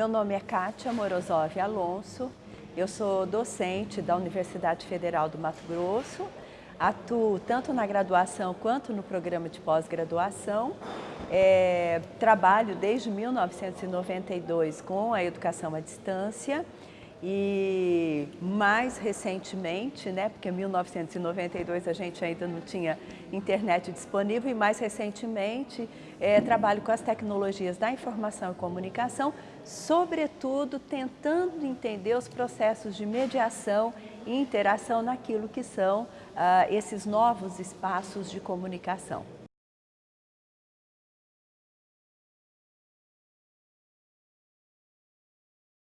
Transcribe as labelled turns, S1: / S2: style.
S1: Meu nome é Kátia Morozov Alonso, eu sou docente da Universidade Federal do Mato Grosso, atuo tanto na graduação quanto no programa de pós-graduação, é, trabalho desde 1992 com a educação à distância e mais recentemente, né, porque em 1992 a gente ainda não tinha internet disponível e mais recentemente é, trabalho com as tecnologias da informação e comunicação, sobretudo tentando entender os processos de mediação e interação naquilo que são ah, esses novos espaços de comunicação.